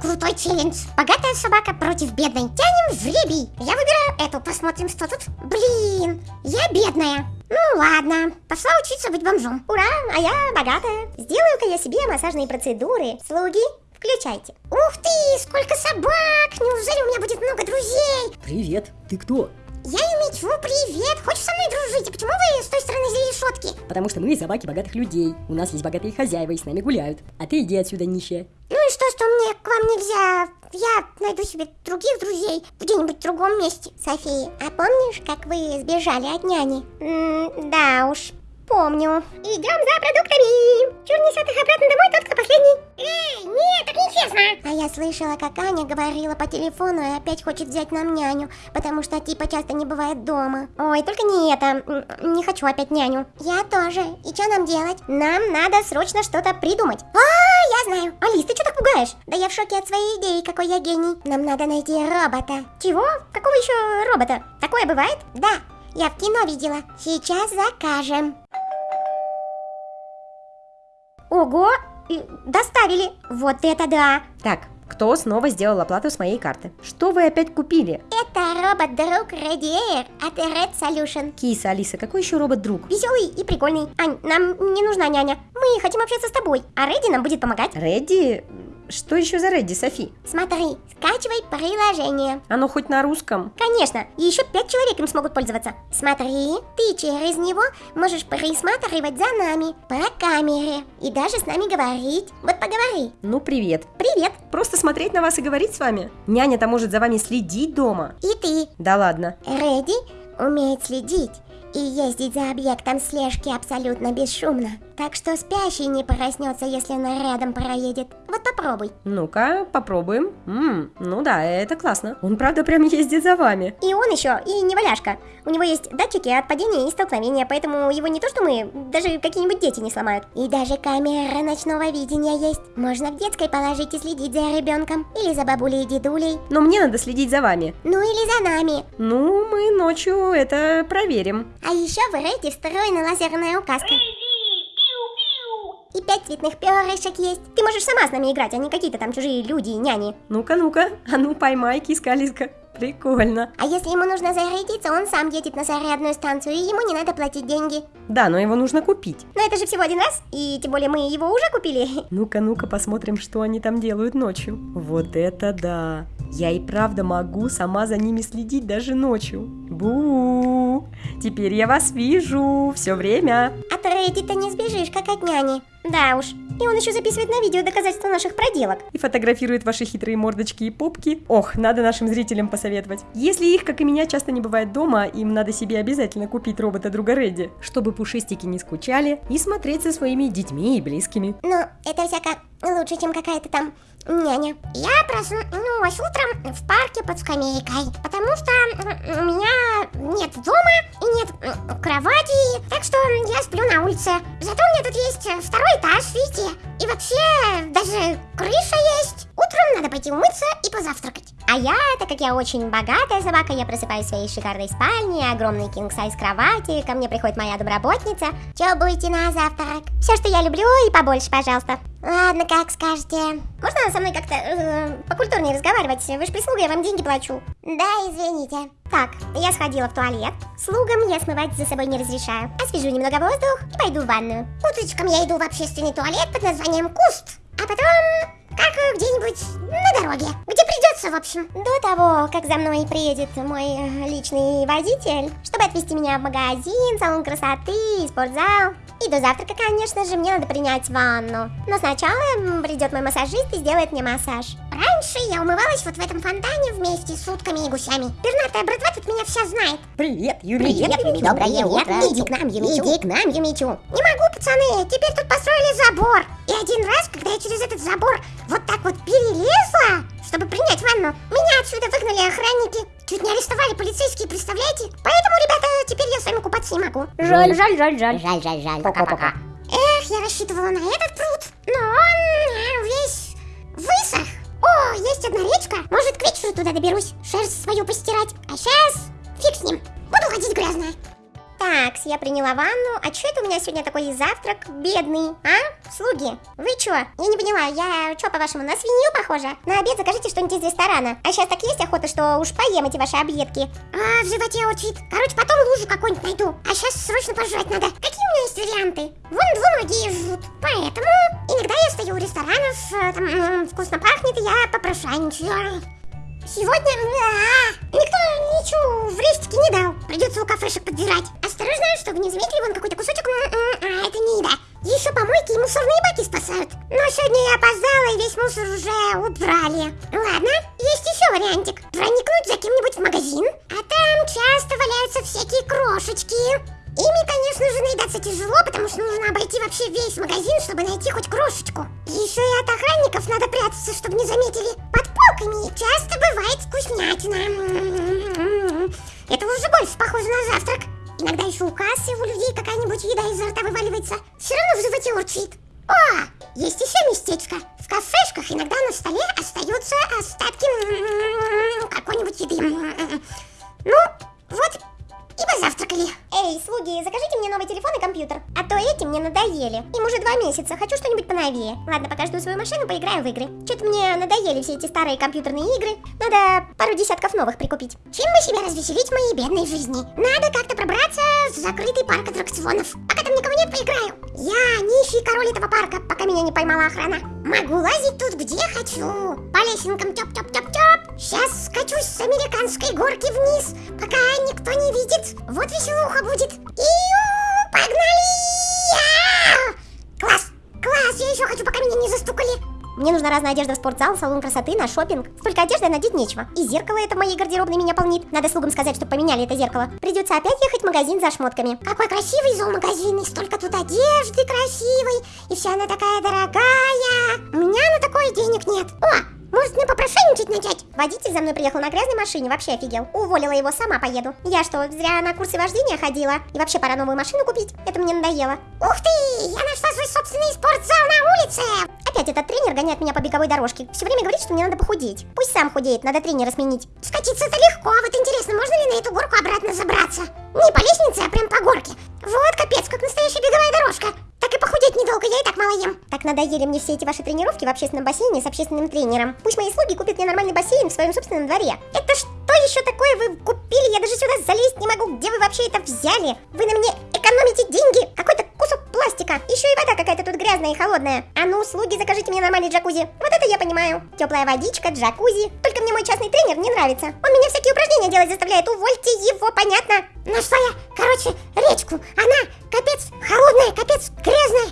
крутой челлендж. Богатая собака против бедной. Тянем жребий. Я выбираю эту, посмотрим, что тут. Блин, я бедная. Ну ладно, пошла учиться быть бомжом. Ура, а я богатая. Сделаю-ка я себе массажные процедуры. Слуги, включайте. Ух ты, сколько собак! Неужели у меня будет много друзей? Привет, ты кто? Я Юмичу, привет! Хочешь со мной дружить? А почему вы с той стороны решетки? Потому что мы собаки богатых людей. У нас есть богатые хозяева и с нами гуляют. А ты иди отсюда, нищая. Ну и что, что мне к вам нельзя? Я найду себе других друзей где-нибудь в другом месте. София, а помнишь, как вы сбежали от няни? М да уж, помню. Идем за продуктами. Чур несет их обратно домой тот, кто последний. Эй, нет, так нечестно. А я слышала, как Аня говорила по телефону и опять хочет взять нам няню, потому что типа часто не бывает дома. Ой, только не это. Не хочу опять няню. Я тоже. И что нам делать? Нам надо срочно что-то придумать. А, я знаю. Алис, ты что так пугаешь? Да я в шоке от своей идеи, какой я гений. Нам надо найти робота. Чего? Какого еще робота? Такое бывает? Да, я в кино видела. Сейчас закажем. Ого, доставили. Вот это да. Так, кто снова сделал оплату с моей карты? Что вы опять купили? Это робот-друг Radiator от Red Solution. Киса, Алиса, какой еще робот-друг? Веселый и прикольный. Ань, нам не нужна няня. Мы хотим общаться с тобой, а Редди нам будет помогать. Редди? Что еще за Редди, Софи? Смотри, скачивай приложение. Оно хоть на русском? Конечно, и еще пять человек им смогут пользоваться. Смотри, ты через него можешь присматривать за нами по камере и даже с нами говорить. Вот поговори. Ну, привет. Привет. Просто смотреть на вас и говорить с вами. Няня-то может за вами следить дома. И ты. Да ладно. Редди умеет следить и ездить за объектом слежки абсолютно бесшумно. Так что спящий не проснется, если она рядом проедет. Вот попробуй. Ну-ка, попробуем. Ммм, ну да, это классно. Он правда прям ездит за вами. И он еще, и не валяшка. У него есть датчики от падения и столкновения, поэтому его не то что мы, даже какие-нибудь дети не сломают. И даже камера ночного видения есть. Можно в детской положить и следить за ребенком. Или за бабулей и дедулей. Но мне надо следить за вами. Ну или за нами. Ну, мы ночью это проверим. А еще в Рейде встроена лазерная указка. И пять цветных перышек есть. Ты можешь сама с нами играть, а не какие-то там чужие люди и няни. Ну-ка, ну-ка, а ну поймай, киска Алиска. Прикольно. А если ему нужно зарядиться, он сам едет на зарядную станцию, и ему не надо платить деньги. Да, но его нужно купить. Но это же всего один раз, и тем более мы его уже купили. Ну-ка, ну-ка, посмотрим, что они там делают ночью. Вот это да. Я и правда могу сама за ними следить даже ночью. Бу! Теперь я вас вижу все время. От Рэдди-то не сбежишь, как от няни. Да уж. И он еще записывает на видео доказательства наших проделок. И фотографирует ваши хитрые мордочки и попки. Ох, надо нашим зрителям посоветовать. Если их, как и меня, часто не бывает дома, им надо себе обязательно купить робота друга Редди, чтобы пушистики не скучали и смотреть со своими детьми и близкими. Ну, это всяко лучше, чем какая-то там няня. Я проснулась утром в парке под скамейкой, потому что у меня нет дома и нет кровати, так что я сплю на улице. Зато у меня тут есть второй этаж, видите, и вообще даже крыша есть. Утром надо пойти умыться и позавтракать. А я, так как я очень богатая собака, я просыпаюсь в своей шикарной спальне, огромной кинг-сайз кровати, ко мне приходит моя домработница. Чё будете на завтрак? Все, что я люблю, и побольше, пожалуйста. Ладно, как скажете. Можно со мной как-то э, покультурнее разговаривать? Вы же прислуга, я вам деньги плачу. Да, извините. Так, я сходила в туалет. Слугам я смывать за собой не разрешаю. Освежу немного воздух и пойду в ванную. Утречком я иду в общественный туалет под названием Куст. А потом как где-нибудь на дороге, где придется, в общем. До того, как за мной приедет мой э, личный водитель, чтобы отвезти меня в магазин, салон красоты, спортзал. И до завтрака, конечно же, мне надо принять ванну. Но сначала придет мой массажист и сделает мне массаж. Раньше я умывалась вот в этом фонтане вместе с утками и гусями. Пернатая братва тут меня вся знает. Привет, Юмичу. Привет, Юмичу. Доброе утро. Иди к нам, Юмичу. Иди к нам, Юмичу. Не могу, пацаны, теперь тут построили забор. И один раз, когда я через этот забор вот перелезла, чтобы принять ванну, меня отсюда выгнали охранники. Чуть не арестовали полицейские, представляете? Поэтому, ребята, теперь я с вами купаться не могу. Жаль, жаль, жаль, жаль. Жаль, жаль, жаль. Пока-пока. Эх, я рассчитывала на этот пруд, но он весь высох. О, есть одна речка. Может, к вечеру туда доберусь, шерсть свою постирать. А сейчас фиг с ним. Буду ходить грязная. Так, я приняла ванну. А что это у меня сегодня такой завтрак бедный, а? Слуги, вы чё? Я не поняла, я чё, по-вашему, на свинью похожа? На обед закажите что-нибудь из ресторана. А сейчас так есть охота, что уж поем эти ваши объедки. А, в животе учит. Короче, потом лужу какую-нибудь найду. А сейчас срочно пожрать надо. Какие у меня есть варианты? Вон двуногие жрут. Поэтому иногда я стою у ресторанов, э, там вкусно пахнет, и я попрошайничаю. Сегодня а, никто ничего в рестике не дал. Придется у кафешек подбирать. Осторожно, чтобы не заметили вон какой-то кусочек. А, это не еда. Еще помойки и мусорные баки спасают. Но сегодня я опоздала, и весь мусор уже убрали. Ладно, есть еще вариантик. Проникнуть за кем-нибудь в магазин, а там часто валяются всякие крошечки. Ими, конечно же, наедаться тяжело, потому что нужно обойти вообще весь магазин, чтобы найти хоть крошечку. Еще и от охранников надо прятаться, чтобы не заметили. Под полками часто бывает вкуснятина. Это уже больше похоже на завтрак. Иногда еще у кассы у людей какая-нибудь еда изо рта вываливается. Все равно в животе урчит. О, есть еще местечко. В кафешках иногда на столе остаются остатки какой-нибудь еды. Ну, вот и позавтракали. Эй, слуги, закажите мне новый телефон и компьютер. А то эти мне надоели. Им уже два месяца, хочу что-нибудь поновее. Ладно, пока жду свою машину, поиграю в игры. Что-то мне надоели все эти старые компьютерные игры. Надо пару десятков новых прикупить. Чем бы себя развеселить в моей бедной жизни? Надо как-то пробраться в закрытый парк аттракционов. Пока там никого нет, поиграю. Я нищий король этого парка, пока меня не поймала охрана. Могу лазить тут где хочу. По лесенкам тёп-тёп-тёп-тёп. Сейчас скачусь с американской горки вниз, пока никто не видит. Вот веселуха будет. Иу, погнали! А! Класс, класс, я еще хочу, пока меня не застукали. Мне нужна разная одежда в спортзал, салон красоты, на шопинг. Столько одежды надеть нечего. И зеркало это в моей гардеробной меня полнит. Надо слугам сказать, чтобы поменяли это зеркало. Придется опять ехать в магазин за шмотками. Какой красивый зоомагазин, и столько тут одежды красивой, и вся она такая дорогая. У меня на такое денег нет. О, может мне попрошайничать начать? Водитель за мной приехал на грязной машине, вообще офигел. Уволила его, сама поеду. Я что, зря на курсы вождения ходила? И вообще пора новую машину купить? Это мне надоело. Ух ты, я нашла свой собственный спортзал на улице. Опять этот тренер гоняет меня по беговой дорожке. Все время говорит, что мне надо похудеть. Пусть сам худеет, надо тренера сменить. Скатиться это легко, а вот интересно, можно ли на эту горку обратно забраться? Не по лестнице, а прям по горке. Вот капец, как настоящая беговая дорожка. И похудеть недолго, я и так мало ем. Так надоели мне все эти ваши тренировки в общественном бассейне с общественным тренером. Пусть мои слуги купят мне нормальный бассейн в своем собственном дворе. Это что еще такое вы купили? Я даже сюда залезть не могу. Где вы вообще это взяли? Вы на мне экономите деньги. Пластика. Еще и вода какая-то тут грязная и холодная. А ну, слуги, закажите мне нормальный джакузи. Вот это я понимаю. Теплая водичка, джакузи. Только мне мой частный тренер не нравится. Он меня всякие упражнения делать заставляет. Увольте его, понятно? Нашла я, короче, речку. Она капец холодная, капец грязная.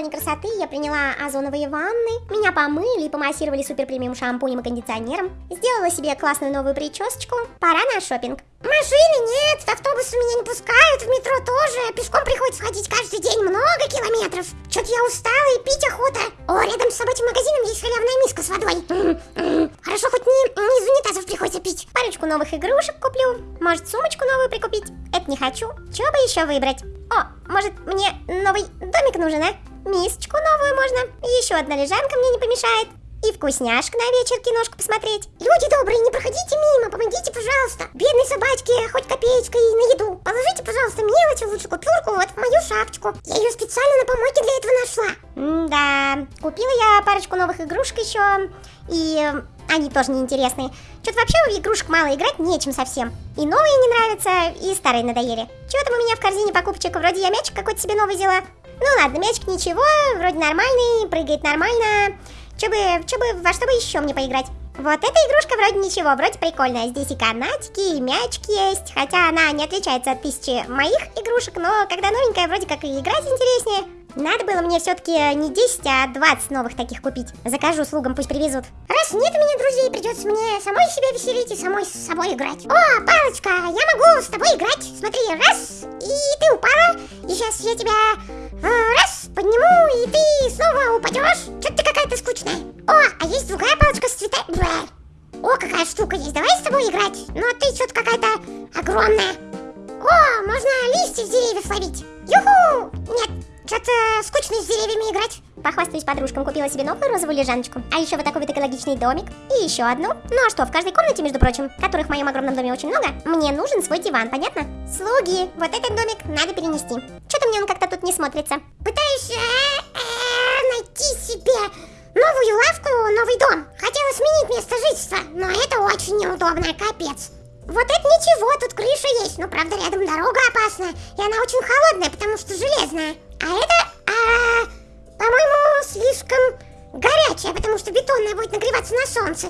Салоне красоты я приняла озоновые ванны. Меня помыли и помассировали супер премиум шампунем и кондиционером. Сделала себе классную новую причесочку. Пора на шопинг. Машины нет, в автобусы меня не пускают, в метро тоже. Пешком приходится ходить каждый день много километров. Чё-то я устала и пить охота. О, рядом с собачьим магазином есть халявная миска с водой. Хорошо, хоть не, не из унитазов приходится пить. Парочку новых игрушек куплю. Может, сумочку новую прикупить? Это не хочу. Чего бы еще выбрать? О, может, мне новый домик нужен, а? Мисочку новую можно. Еще одна лежанка мне не помешает. И вкусняшка на вечер киношку посмотреть. Люди добрые, не проходите мимо, помогите, пожалуйста. Бедной собачке хоть копеечка и на еду. Положите, пожалуйста, мелочь, лучше купюрку вот в мою шапочку. Я ее специально на помойке для этого нашла. да, купила я парочку новых игрушек еще. И они тоже неинтересные. Что-то вообще у игрушек мало играть, нечем совсем. И новые не нравятся, и старые надоели. Чего там у меня в корзине покупочек? Вроде я мячик какой-то себе новый взяла. Ну ладно, мячик ничего, вроде нормальный, прыгает нормально. Че бы, че бы, во что бы еще мне поиграть? Вот эта игрушка вроде ничего, вроде прикольная. Здесь и канатики, и мячики есть. Хотя она не отличается от тысячи моих игрушек, но когда новенькая, вроде как и играть интереснее. Надо было мне все-таки не 10, а 20 новых таких купить. Закажу слугам, пусть привезут. Раз нет у меня друзей, придется мне самой себя веселить и самой с собой играть. О, палочка, я могу с тобой играть. Смотри, раз, и ты упала. И сейчас я тебя раз подниму, и ты снова упадешь. Что ты какая-то скучная. О, а есть другая палочка с цветами. О, какая штука есть. Давай с тобой играть. Но ты что-то какая-то огромная. О, можно листья с деревьев ловить. Юху! Нет, что-то скучно с деревьев время играть. Похвастаюсь подружкам, купила себе новую розовую лежаночку. А еще вот такой вот экологичный домик. И еще одну. Ну а что, в каждой комнате, между прочим, которых в моем огромном доме очень много, мне нужен свой диван, понятно? Слуги, вот этот домик надо перенести. Что-то мне он как-то тут не смотрится. Пытаюсь э, э, найти себе новую лавку, новый дом. Хотела сменить место жительства, но это очень неудобно, капец. Вот это ничего, тут крыша есть, но правда рядом дорога опасная, и она очень холодная, потому что железная. А это, а, по-моему, слишком горячая, потому что бетонная будет нагреваться на солнце.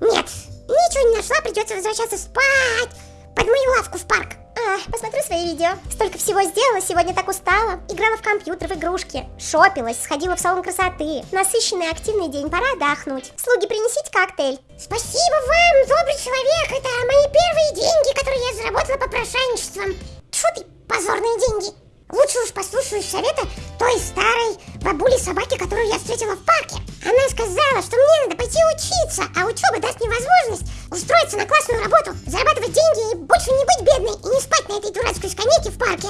Нет, ничего не нашла, придется возвращаться спать под мою лавку в парк. А, посмотрю свои видео. Столько всего сделала, сегодня так устала. Играла в компьютер, в игрушки. Шопилась, сходила в салон красоты. Насыщенный активный день, пора отдохнуть. Слуги, принесите коктейль. Спасибо вам, добрый человек. Это мои первые деньги, которые я заработала попрошайничеством. Тьфу ты, позорные деньги. Лучше уж послушаюсь совета той старой бабули-собаки, которую я встретила в парке. Она сказала, что мне надо пойти учиться, а учеба даст мне возможность устроиться на классную работу, зарабатывать деньги и больше не быть бедной и не спать на этой дурацкой скамейке в парке.